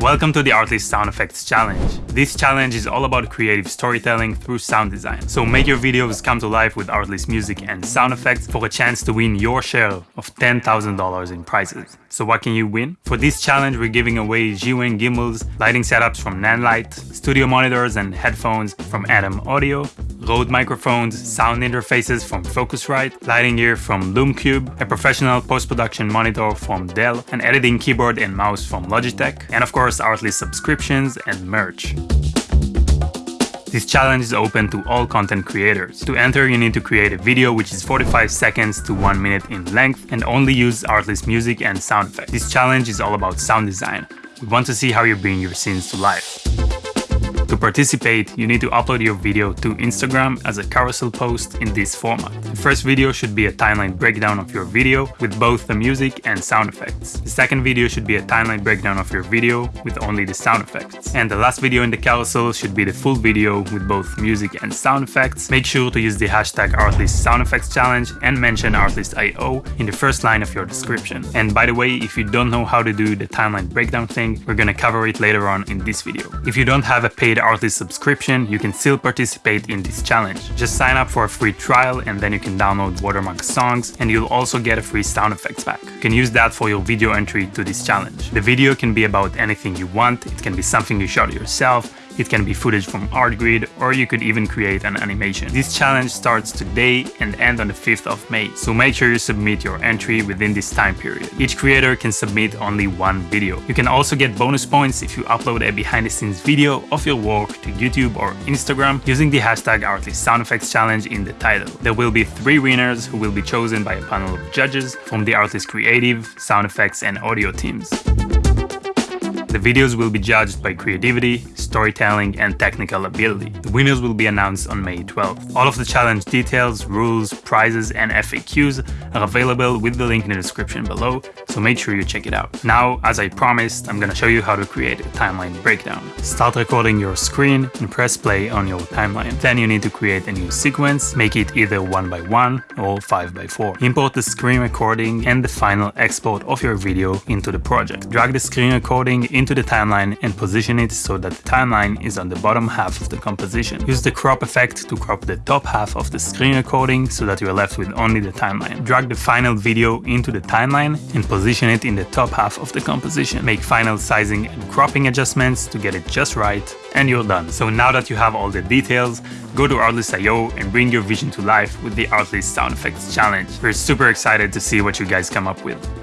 Welcome to the Artlist Sound Effects Challenge. This challenge is all about creative storytelling through sound design. So make your videos come to life with Artlist music and sound effects for a chance to win your share of $10,000 in prizes. So what can you win? For this challenge we're giving away Zhiyun gimbals, lighting setups from Nanlite, studio monitors and headphones from Adam Audio, Rode microphones, sound interfaces from Focusrite, lighting gear from Lume Cube, a professional post-production monitor from Dell, an editing keyboard and mouse from Logitech, and of course Artlist subscriptions and merch. This challenge is open to all content creators. To enter, you need to create a video which is 45 seconds to 1 minute in length and only use Artlist music and sound effects. This challenge is all about sound design. We want to see how you bring your scenes to life. To participate, you need to upload your video to Instagram as a carousel post in this format. The first video should be a timeline breakdown of your video with both the music and sound effects. The second video should be a timeline breakdown of your video with only the sound effects. And the last video in the carousel should be the full video with both music and sound effects. Make sure to use the hashtag Artlist Sound Effects Challenge and mention Artlist.io in the first line of your description. And by the way, if you don't know how to do the timeline breakdown thing, we're gonna cover it later on in this video. If you don't have a paid paid Artlist subscription, you can still participate in this challenge. Just sign up for a free trial and then you can download Watermark songs and you'll also get a free sound effects pack. You can use that for your video entry to this challenge. The video can be about anything you want, it can be something you shot yourself, it can be footage from ArtGrid or you could even create an animation. This challenge starts today and ends on the 5th of May, so make sure you submit your entry within this time period. Each creator can submit only one video. You can also get bonus points if you upload a behind the scenes video of your work to YouTube or Instagram using the hashtag Artlist Sound Effects Challenge in the title. There will be three winners who will be chosen by a panel of judges from the Artlist Creative, Sound Effects and Audio teams. The videos will be judged by creativity, storytelling, and technical ability. The winners will be announced on May 12th. All of the challenge details, rules, prizes, and FAQs are available with the link in the description below, so make sure you check it out. Now, as I promised, I'm gonna show you how to create a timeline breakdown. Start recording your screen and press play on your timeline. Then you need to create a new sequence, make it either 1 by 1 or 5 by 4 Import the screen recording and the final export of your video into the project. Drag the screen recording into the timeline and position it so that the timeline is on the bottom half of the composition. Use the crop effect to crop the top half of the screen recording so that you are left with only the timeline. Drag the final video into the timeline and position it in the top half of the composition. Make final sizing and cropping adjustments to get it just right and you're done. So now that you have all the details, go to Artlist.io and bring your vision to life with the Artlist Sound Effects Challenge. We're super excited to see what you guys come up with.